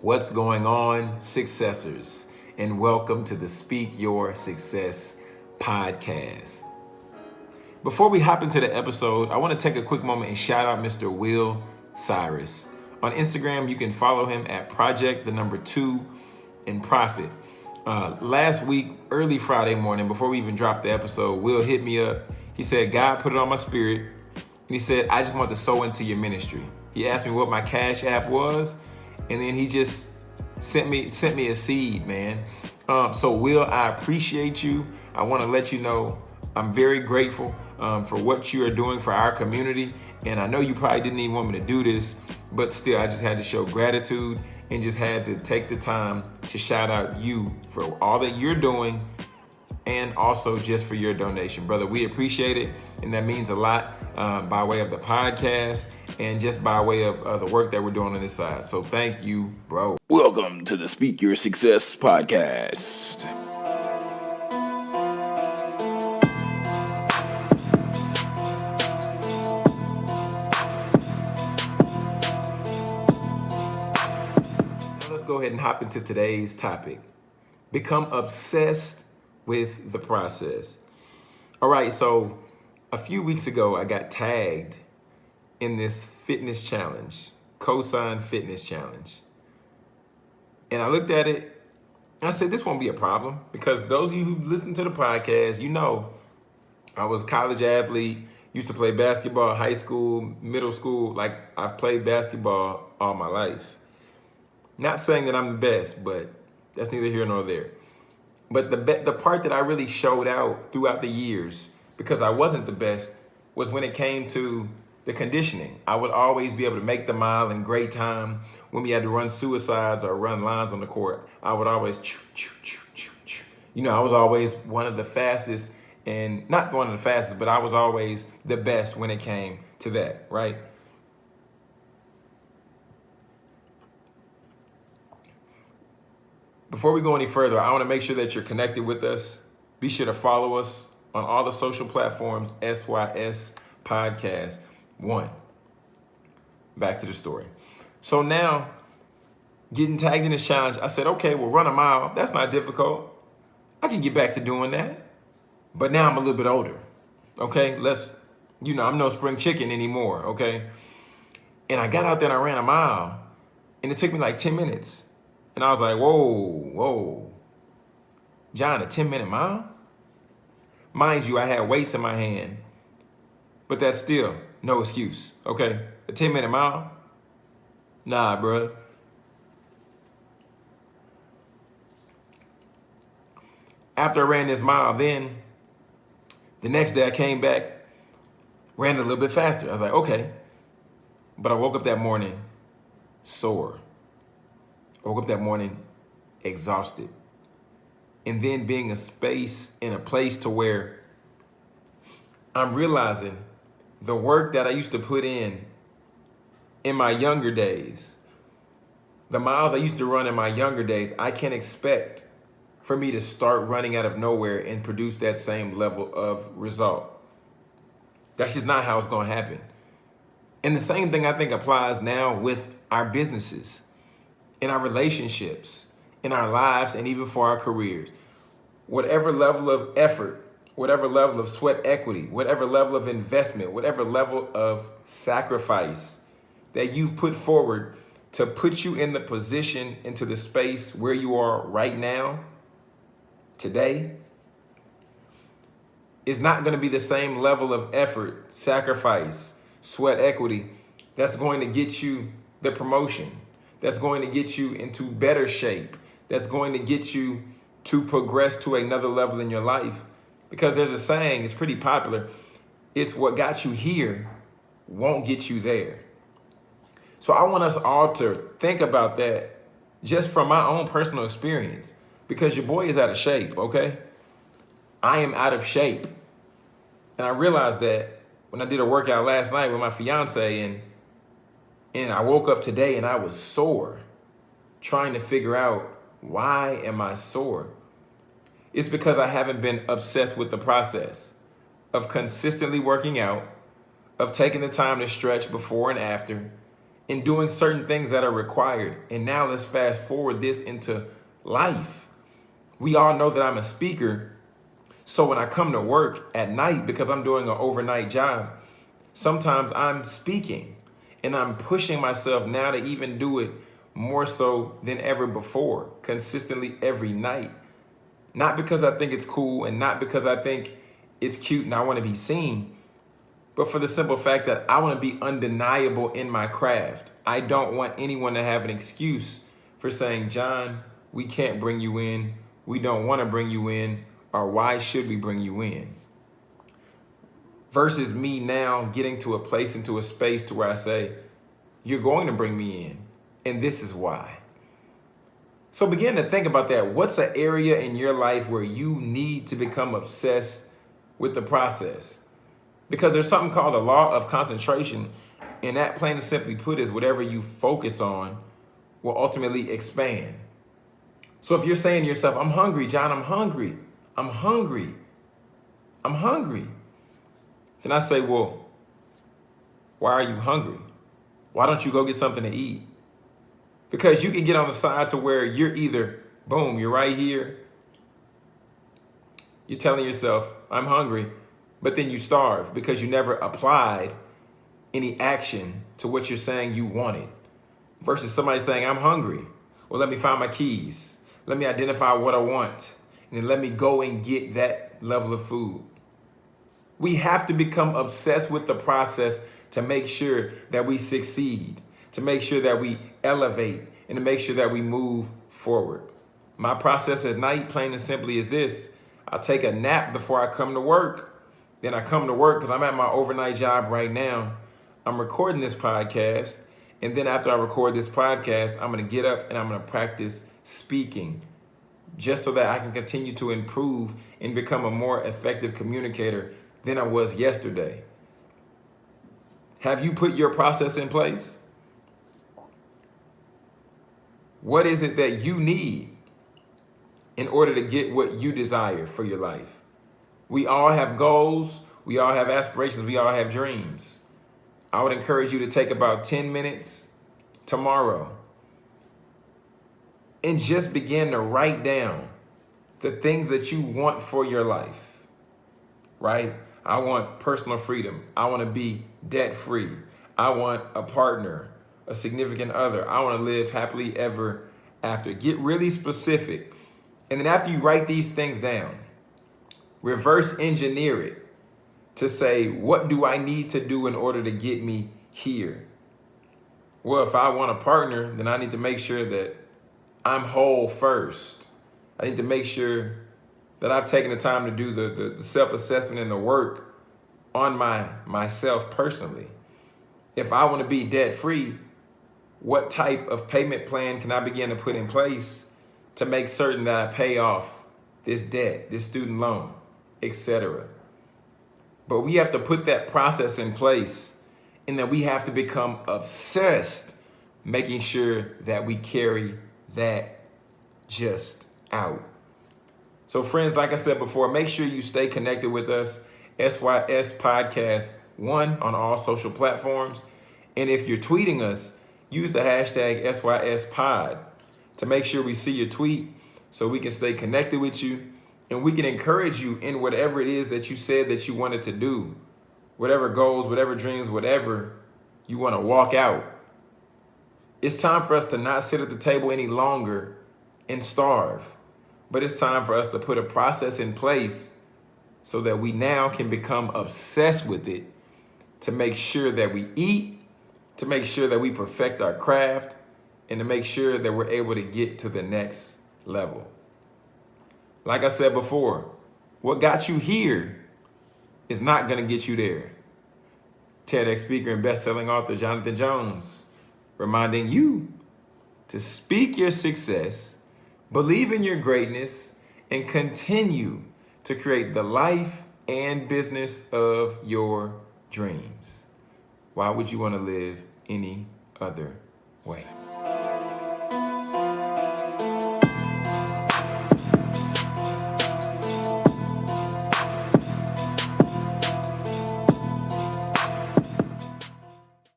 What's going on, successors? And welcome to the Speak Your Success podcast. Before we hop into the episode, I want to take a quick moment and shout out Mr. Will Cyrus. On Instagram, you can follow him at Project the number two and Profit. Uh, last week, early Friday morning, before we even dropped the episode, Will hit me up. He said, God put it on my spirit. And he said, I just want to sow into your ministry. He asked me what my cash app was and then he just sent me sent me a seed, man. Um, so Will, I appreciate you. I want to let you know I'm very grateful um, for what you are doing for our community. And I know you probably didn't even want me to do this, but still, I just had to show gratitude and just had to take the time to shout out you for all that you're doing and also just for your donation. Brother, we appreciate it, and that means a lot uh, by way of the podcast and just by way of uh, the work that we're doing on this side. So thank you, bro. Welcome to the Speak Your Success podcast. Now let's go ahead and hop into today's topic. Become obsessed with the process. All right, so a few weeks ago, I got tagged in this fitness challenge, Cosign Fitness Challenge. And I looked at it, I said, this won't be a problem because those of you who listen to the podcast, you know, I was a college athlete, used to play basketball, high school, middle school. Like I've played basketball all my life. Not saying that I'm the best, but that's neither here nor there. But the the part that I really showed out throughout the years, because I wasn't the best, was when it came to the conditioning. I would always be able to make the mile in great time. When we had to run suicides or run lines on the court, I would always, you know, I was always one of the fastest and not one of the fastest, but I was always the best when it came to that, right? Before we go any further, I want to make sure that you're connected with us. Be sure to follow us on all the social platforms, SYS Podcast. One. Back to the story. So now, getting tagged in this challenge, I said, okay, we'll run a mile. That's not difficult. I can get back to doing that. But now I'm a little bit older. Okay, let's, you know, I'm no spring chicken anymore. Okay. And I got out there and I ran a mile. And it took me like 10 minutes. And I was like, whoa, whoa. John, a 10 minute mile? Mind you, I had weights in my hand. But that's still no excuse, okay? A 10 minute mile? Nah, bruh. After I ran this mile, then the next day I came back, ran a little bit faster. I was like, okay. But I woke up that morning sore. Woke up that morning exhausted. And then being a space in a place to where I'm realizing the work that I used to put in in my younger days, the miles I used to run in my younger days, I can't expect for me to start running out of nowhere and produce that same level of result. That's just not how it's going to happen. And the same thing I think applies now with our businesses, in our relationships, in our lives, and even for our careers. Whatever level of effort whatever level of sweat equity, whatever level of investment, whatever level of sacrifice that you've put forward to put you in the position, into the space where you are right now, today, is not going to be the same level of effort, sacrifice, sweat equity that's going to get you the promotion, that's going to get you into better shape, that's going to get you to progress to another level in your life because there's a saying, it's pretty popular. It's what got you here won't get you there. So I want us all to think about that just from my own personal experience because your boy is out of shape, okay? I am out of shape. And I realized that when I did a workout last night with my fiance and and I woke up today and I was sore trying to figure out why am I sore? It's because I haven't been obsessed with the process of consistently working out, of taking the time to stretch before and after, and doing certain things that are required. And now let's fast forward this into life. We all know that I'm a speaker. So when I come to work at night, because I'm doing an overnight job, sometimes I'm speaking and I'm pushing myself now to even do it more so than ever before, consistently every night. Not because I think it's cool and not because I think it's cute and I want to be seen, but for the simple fact that I want to be undeniable in my craft. I don't want anyone to have an excuse for saying, John, we can't bring you in. We don't want to bring you in. Or why should we bring you in? Versus me now getting to a place, into a space to where I say, you're going to bring me in. And this is why. So begin to think about that. What's an area in your life where you need to become obsessed with the process? Because there's something called the law of concentration. And that plain and simply put is whatever you focus on will ultimately expand. So if you're saying to yourself, I'm hungry, John, I'm hungry. I'm hungry. I'm hungry. Then I say, well, why are you hungry? Why don't you go get something to eat? Because you can get on the side to where you're either, boom, you're right here. You're telling yourself, I'm hungry, but then you starve because you never applied any action to what you're saying you wanted. Versus somebody saying, I'm hungry. Well, let me find my keys. Let me identify what I want. And then let me go and get that level of food. We have to become obsessed with the process to make sure that we succeed, to make sure that we elevate, and to make sure that we move forward. My process at night, plain and simply, is this. I take a nap before I come to work. Then I come to work because I'm at my overnight job right now. I'm recording this podcast. And then after I record this podcast, I'm going to get up and I'm going to practice speaking just so that I can continue to improve and become a more effective communicator than I was yesterday. Have you put your process in place? What is it that you need in order to get what you desire for your life? We all have goals. We all have aspirations. We all have dreams. I would encourage you to take about 10 minutes tomorrow and just begin to write down the things that you want for your life, right? I want personal freedom. I want to be debt free. I want a partner, a significant other. I want to live happily ever after. Get really specific. And then after you write these things down, reverse engineer it to say, what do I need to do in order to get me here? Well, if I want a partner, then I need to make sure that I'm whole first. I need to make sure that I've taken the time to do the, the, the self-assessment and the work on my myself personally. If I want to be debt free, what type of payment plan can I begin to put in place to make certain that I pay off this debt, this student loan, etc. But we have to put that process in place and then we have to become obsessed making sure that we carry that just out. So friends, like I said before, make sure you stay connected with us, SYS Podcast 1 on all social platforms. And if you're tweeting us, use the hashtag SYSPod to make sure we see your tweet so we can stay connected with you. And we can encourage you in whatever it is that you said that you wanted to do, whatever goals, whatever dreams, whatever you want to walk out. It's time for us to not sit at the table any longer and starve, but it's time for us to put a process in place so that we now can become obsessed with it to make sure that we eat, to make sure that we perfect our craft, and to make sure that we're able to get to the next level. Like I said before, what got you here is not going to get you there. TEDx speaker and best-selling author Jonathan Jones reminding you to speak your success, believe in your greatness, and continue to create the life and business of your dreams. Why would you want to live any other way?